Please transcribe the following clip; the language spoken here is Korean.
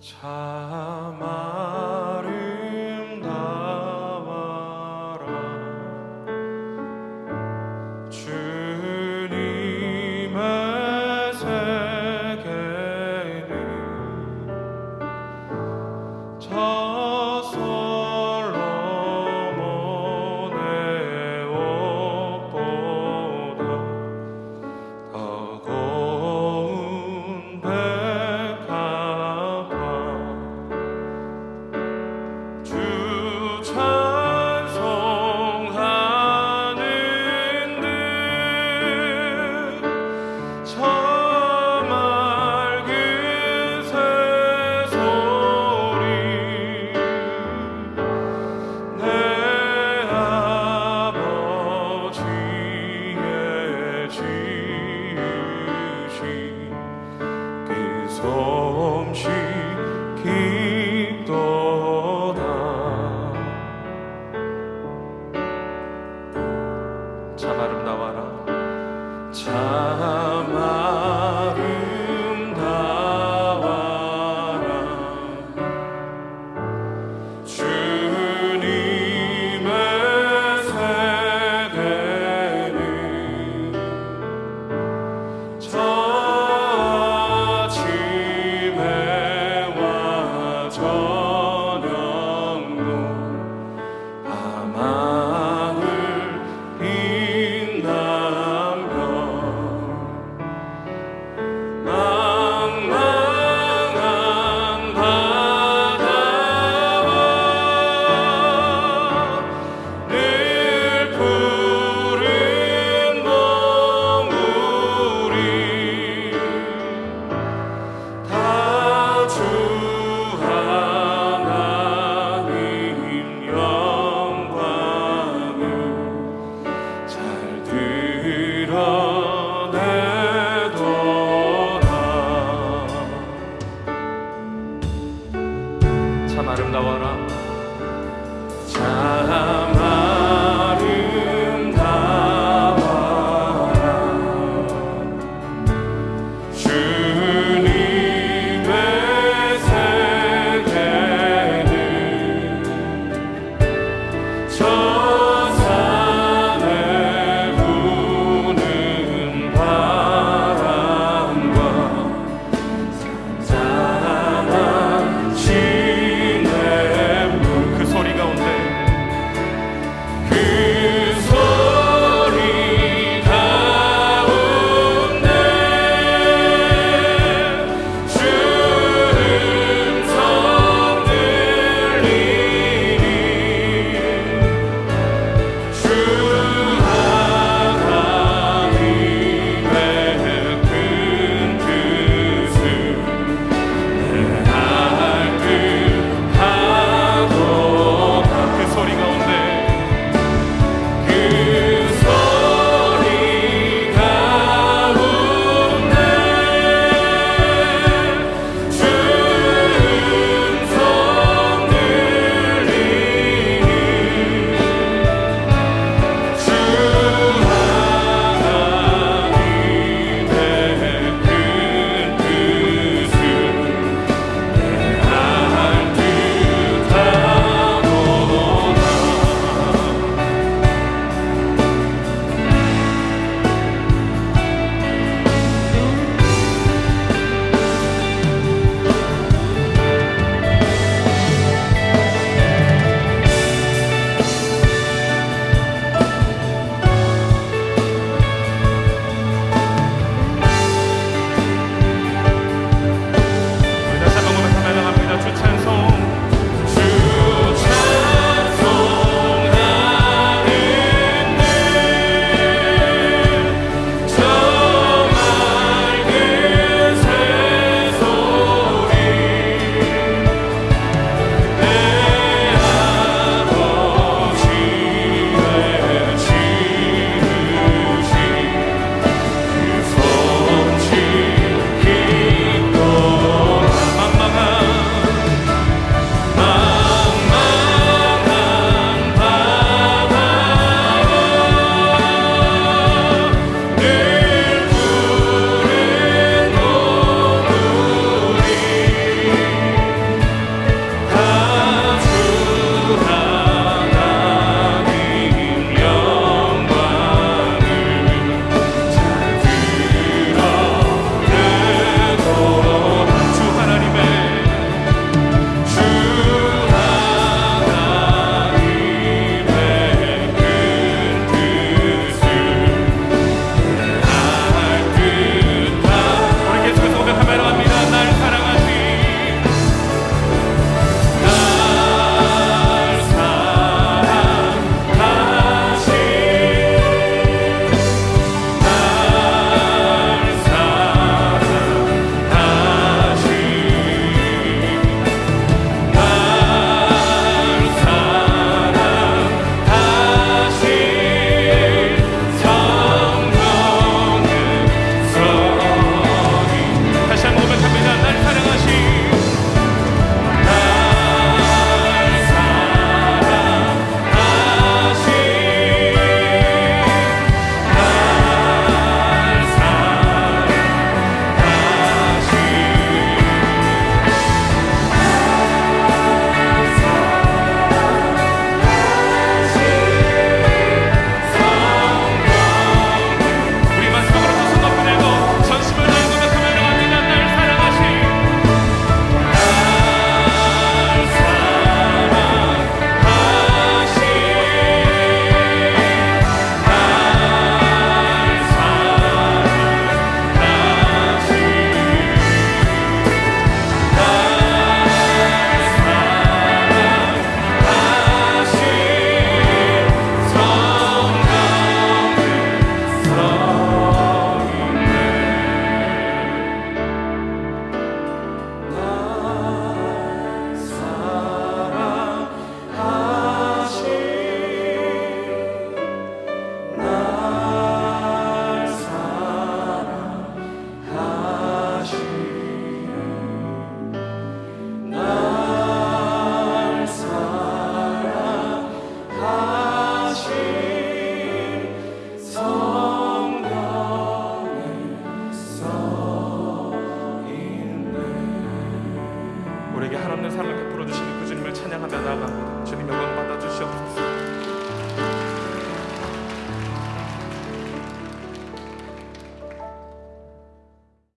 참 그솜 아름다워라. 참 우리에게 한없는 사랑을 베풀어 주시는 그 주님을 찬양하며 나아갑니다. 주님 영광 받아 주시옵소서.